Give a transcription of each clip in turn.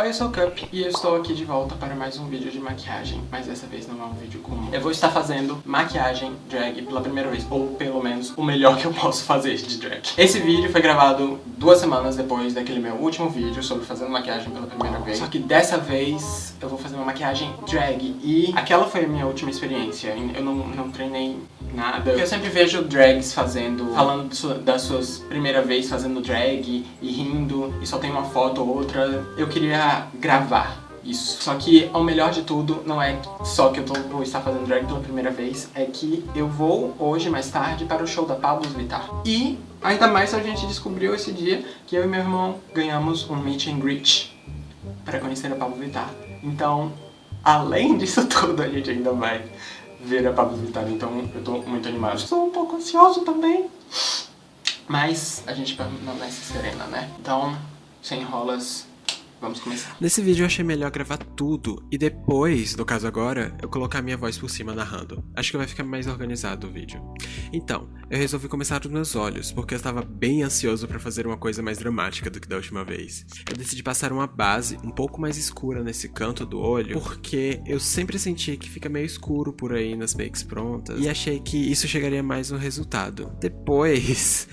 Oi, eu sou o Cup e eu estou aqui de volta para mais um vídeo de maquiagem, mas dessa vez não é um vídeo comum. Eu vou estar fazendo maquiagem drag pela primeira vez, ou pelo menos o melhor que eu posso fazer de drag. Esse vídeo foi gravado duas semanas depois daquele meu último vídeo sobre fazendo maquiagem pela primeira vez. Só que dessa vez eu vou fazer uma maquiagem drag e aquela foi a minha última experiência. Eu não, não treinei nada. Eu sempre vejo drags fazendo, falando das suas primeira vez fazendo drag e rindo e só tem uma foto ou outra. Eu queria gravar isso. Só que o melhor de tudo não é só que eu tô, vou estar fazendo drag pela primeira vez, é que eu vou hoje, mais tarde, para o show da Pablo Vittar. E ainda mais a gente descobriu esse dia que eu e meu irmão ganhamos um meet and greet para conhecer a Pablo Vittar. Então, além disso tudo, a gente ainda vai ver a Pablo Vittar, então eu tô muito animado. Estou um pouco ansioso também, mas a gente permanece serena, né? Então, sem enrolas, Vamos começar. Nesse vídeo eu achei melhor gravar tudo e depois, no caso agora, eu colocar minha voz por cima narrando. Acho que vai ficar mais organizado o vídeo. Então, eu resolvi começar dos meus olhos, porque eu estava bem ansioso para fazer uma coisa mais dramática do que da última vez. Eu decidi passar uma base um pouco mais escura nesse canto do olho, porque eu sempre senti que fica meio escuro por aí nas makes prontas, e achei que isso chegaria mais no resultado. Depois,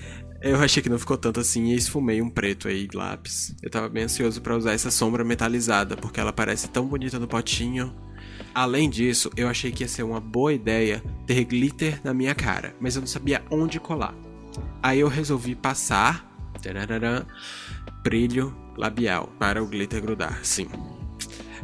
eu achei que não ficou tanto assim e esfumei um preto aí, lápis. Eu tava bem ansioso para usar essa sombra metalizada, porque ela parece tão bonita no potinho. Além disso, eu achei que ia ser uma boa ideia ter glitter na minha cara, mas eu não sabia onde colar. Aí eu resolvi passar brilho labial para o glitter grudar, sim.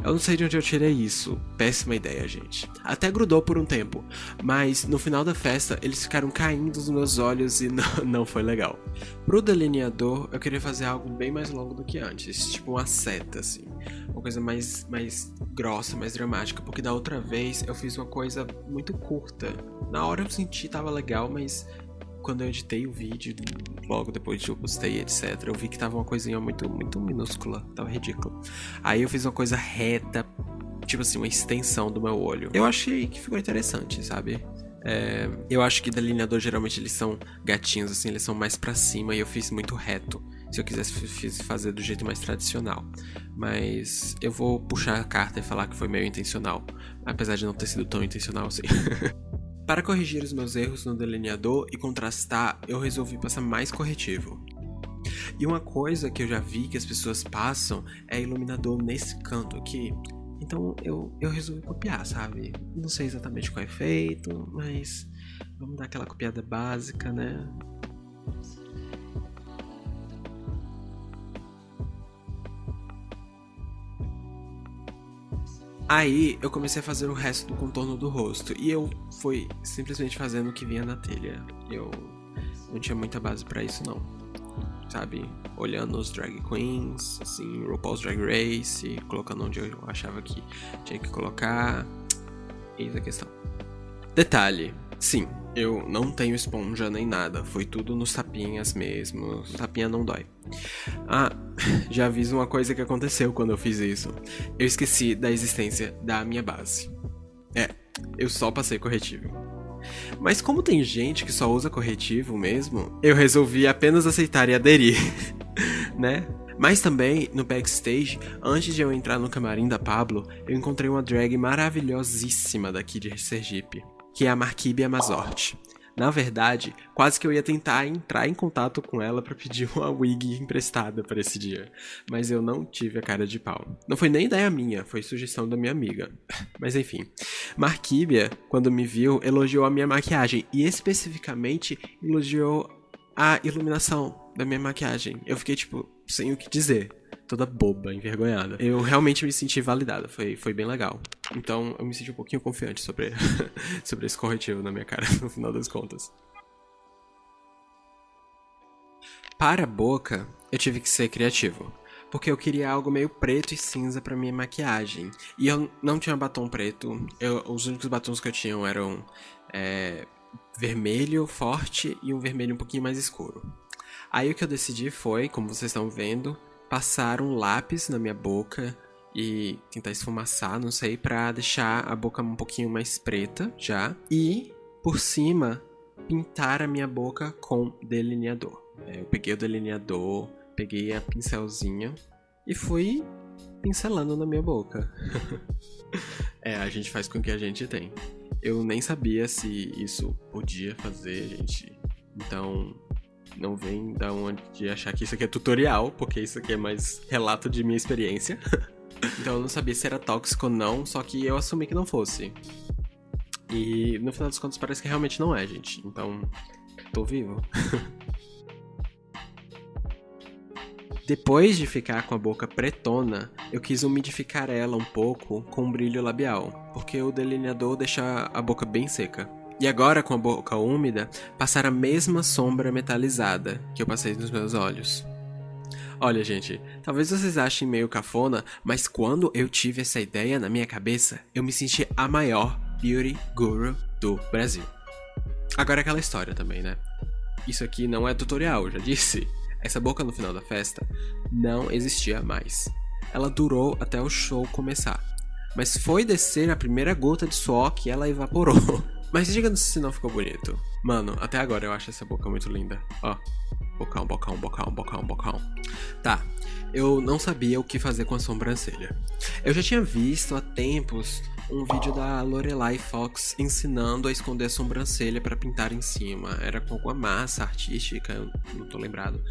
Eu não sei de onde eu tirei isso. Péssima ideia, gente. Até grudou por um tempo, mas no final da festa eles ficaram caindo nos meus olhos e não, não foi legal. Pro delineador, eu queria fazer algo bem mais longo do que antes, tipo uma seta, assim. Uma coisa mais, mais grossa, mais dramática, porque da outra vez eu fiz uma coisa muito curta. Na hora eu senti tava legal, mas quando eu editei o vídeo, logo depois que eu postei, etc, eu vi que tava uma coisinha muito, muito minúscula, tava ridículo. Aí eu fiz uma coisa reta, tipo assim, uma extensão do meu olho. Eu achei que ficou interessante, sabe? É, eu acho que delineador geralmente eles são gatinhos, assim, eles são mais para cima e eu fiz muito reto. Se eu quisesse fiz fazer do jeito mais tradicional. Mas eu vou puxar a carta e falar que foi meio intencional. Apesar de não ter sido tão intencional assim. Para corrigir os meus erros no delineador e contrastar, eu resolvi passar mais corretivo. E uma coisa que eu já vi que as pessoas passam é iluminador nesse canto aqui. Então eu, eu resolvi copiar, sabe? Não sei exatamente qual é feito, mas vamos dar aquela copiada básica, né? Aí eu comecei a fazer o resto do contorno do rosto e eu fui simplesmente fazendo o que vinha na telha. Eu não tinha muita base para isso não. Sabe, olhando os drag queens, assim, RuPaul's Drag Race, colocando onde eu achava que tinha que colocar. Eis a questão. Detalhe, sim, eu não tenho esponja nem nada, foi tudo nos tapinhas mesmo. Tapinha não dói. Ah, já aviso uma coisa que aconteceu quando eu fiz isso. Eu esqueci da existência da minha base. É, eu só passei corretivo. Mas como tem gente que só usa corretivo mesmo, eu resolvi apenas aceitar e aderir, né? Mas também, no backstage, antes de eu entrar no camarim da Pablo, eu encontrei uma drag maravilhosíssima daqui de Sergipe que é a Marquíbia Mazorte. Na verdade, quase que eu ia tentar entrar em contato com ela para pedir uma wig emprestada para esse dia, mas eu não tive a cara de pau. Não foi nem ideia minha, foi sugestão da minha amiga. Mas enfim, Marquíbia, quando me viu, elogiou a minha maquiagem e especificamente elogiou a iluminação da minha maquiagem. Eu fiquei tipo sem o que dizer toda boba, envergonhada. Eu realmente me senti validada, foi, foi bem legal. Então eu me senti um pouquinho confiante sobre, sobre esse corretivo na minha cara, no final das contas. Para a boca, eu tive que ser criativo. Porque eu queria algo meio preto e cinza para minha maquiagem. E eu não tinha batom preto. Eu, os únicos batons que eu tinha eram é, vermelho forte e um vermelho um pouquinho mais escuro. Aí o que eu decidi foi, como vocês estão vendo, passar um lápis na minha boca e tentar esfumaçar, não sei, pra deixar a boca um pouquinho mais preta já. E, por cima, pintar a minha boca com delineador. É, eu peguei o delineador, peguei a pincelzinha e fui pincelando na minha boca. é, a gente faz com o que a gente tem. Eu nem sabia se isso podia fazer, gente. Então, não vem da onde de achar que isso aqui é tutorial, porque isso aqui é mais relato de minha experiência. então eu não sabia se era tóxico ou não, só que eu assumi que não fosse. E no final dos contos parece que realmente não é, gente. Então, tô vivo. Depois de ficar com a boca pretona, eu quis umidificar ela um pouco com um brilho labial, porque o delineador deixa a boca bem seca. E agora, com a boca úmida, passar a mesma sombra metalizada que eu passei nos meus olhos. Olha, gente, talvez vocês achem meio cafona, mas quando eu tive essa ideia na minha cabeça, eu me senti a maior beauty guru do Brasil. Agora aquela história também, né? Isso aqui não é tutorial, já disse. Essa boca no final da festa não existia mais. Ela durou até o show começar. Mas foi descer a primeira gota de suor que ela evaporou. Mas diga se não ficou bonito. Mano, até agora eu acho essa boca muito linda. Ó. Bocão, bocão, bocão, bocão, bocão. Tá, eu não sabia o que fazer com a sobrancelha. Eu já tinha visto há tempos um vídeo da Lorelai Fox ensinando a esconder a sobrancelha para pintar em cima. Era com alguma massa artística, eu não tô lembrado.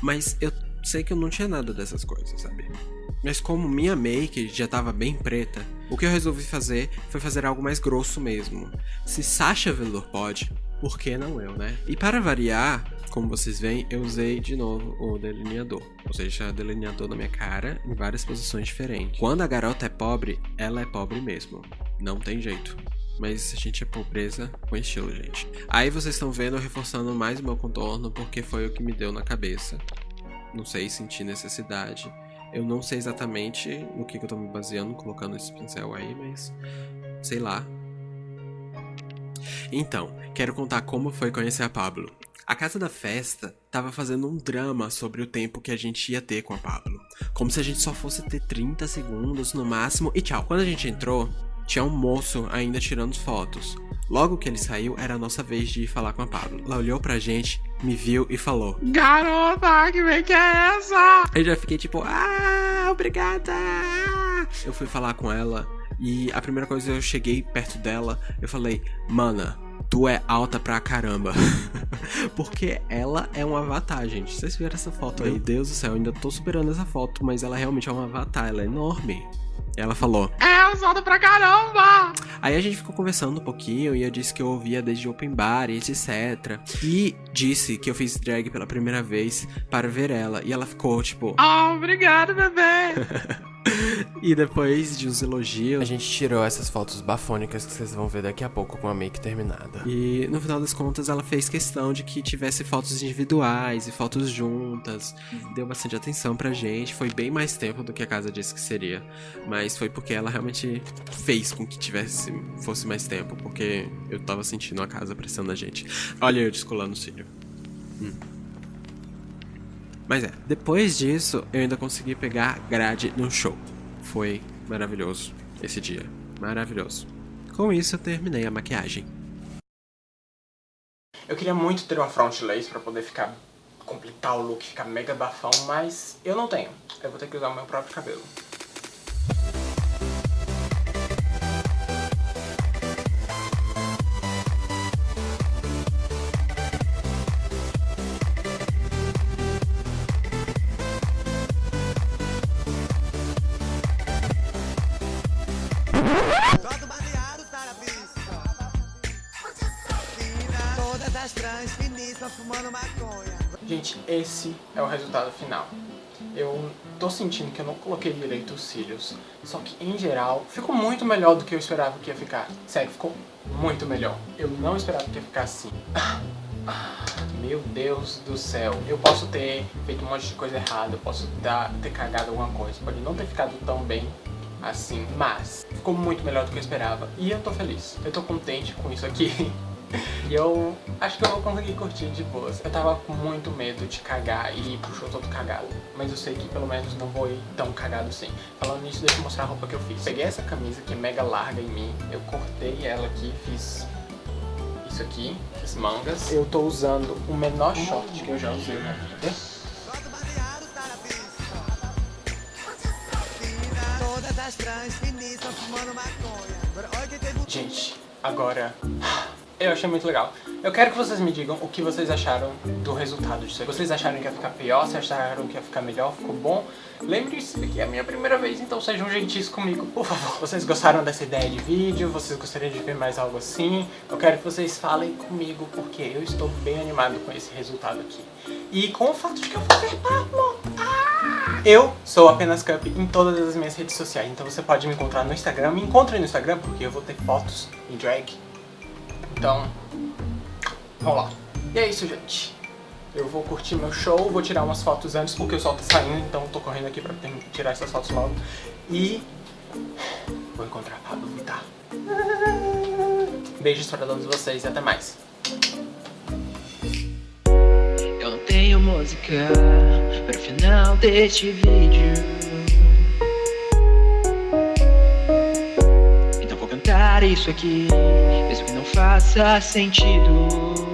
Mas eu sei que eu não tinha nada dessas coisas, sabe? Mas como minha make já tava bem preta, o que eu resolvi fazer foi fazer algo mais grosso mesmo. Se Sasha Velour pode, por que não eu, né? E para variar, como vocês veem, eu usei de novo o delineador. Ou seja, delineador na minha cara em várias posições diferentes. Quando a garota é pobre, ela é pobre mesmo. Não tem jeito. Mas a gente é pobreza com estilo, gente. Aí vocês estão vendo eu reforçando mais o meu contorno porque foi o que me deu na cabeça. Não sei, senti necessidade. Eu não sei exatamente no que, que eu tô me baseando colocando esse pincel aí, mas sei lá, então, quero contar como foi conhecer a Pablo. A casa da festa tava fazendo um drama sobre o tempo que a gente ia ter com a Pablo. Como se a gente só fosse ter 30 segundos no máximo e tchau. Quando a gente entrou, tinha um moço ainda tirando fotos. Logo que ele saiu, era a nossa vez de ir falar com a Pablo. Ela olhou pra gente, me viu e falou: Garota, que vem que é essa? Eu já fiquei tipo, ah, obrigada! Eu fui falar com ela e a primeira coisa eu cheguei perto dela, eu falei, mana, tu é alta pra caramba. Porque ela é um avatar, gente. Vocês viram essa foto aí? Meu Deus do céu, eu ainda tô superando essa foto, mas ela realmente é um avatar, ela é enorme. Ela falou: É, usada pra caramba! Aí a gente ficou conversando um pouquinho e eu disse que eu ouvia desde open bar e etc. E disse que eu fiz drag pela primeira vez para ver ela. E ela ficou tipo: Ah, oh, obrigado, bebê! e depois de uns elogios, a gente tirou essas fotos bafônicas que vocês vão ver daqui a pouco com a make terminada. E no final das contas, ela fez questão de que tivesse fotos individuais e fotos juntas. Deu bastante atenção pra gente. Foi bem mais tempo do que a casa disse que seria. Mas foi porque ela realmente fez com que tivesse fosse mais tempo, porque eu tava sentindo a casa pressando a gente. Olha eu descolando o cílio. Hum. Mas é, depois disso eu ainda consegui pegar grade no show. Foi maravilhoso esse dia. Maravilhoso. Com isso eu terminei a maquiagem. Eu queria muito ter uma front lace pra poder ficar completar o look, ficar mega bafão, mas eu não tenho. Eu vou ter que usar o meu próprio cabelo. Gente, esse é o resultado final. Eu tô sentindo que eu não coloquei direito os cílios, só que em geral ficou muito melhor do que eu esperava que ia ficar. Sério, ficou muito melhor. Eu não esperava que ia ficar assim. Meu Deus do céu. Eu posso ter feito um monte de coisa errada, eu posso dar, ter cagado alguma coisa, pode não ter ficado tão bem assim, mas ficou muito melhor do que eu esperava e eu tô feliz. Eu tô contente com isso aqui. E eu acho que eu vou conseguir curtir de boas. Eu tava com muito medo de cagar e ir pro show todo cagado. Mas eu sei que pelo menos não vou ir tão cagado assim. Falando nisso, deixa eu mostrar a roupa que eu fiz. Peguei essa camisa que é mega larga em mim. Eu cortei ela aqui, fiz isso aqui, fiz mangas. Eu tô usando o menor short que eu já usei na vida. Gente, agora eu achei muito legal. Eu quero que vocês me digam o que vocês acharam do resultado disso. Vocês acharam que ia ficar pior? Vocês acharam que ia ficar melhor? Ficou bom? Lembre-se que é a minha primeira vez, então sejam gentis comigo, por favor. Vocês gostaram dessa ideia de vídeo? Vocês gostariam de ver mais algo assim? Eu quero que vocês falem comigo, porque eu estou bem animado com esse resultado aqui. E com o fato de que eu vou ver Pablo. Ah! Eu sou apenas Cup em todas as minhas redes sociais, então você pode me encontrar no Instagram. Me encontre no Instagram, porque eu vou ter fotos em drag. Então, vamos lá. E é isso, gente. Eu vou curtir meu show, vou tirar umas fotos antes porque o sol tá saindo, então tô correndo aqui pra tirar essas fotos logo. E vou encontrar a Pablo Vittar. Beijos pra todos vocês e até mais. Eu tenho música para o final deste vídeo Então vou cantar isso aqui, faça sentido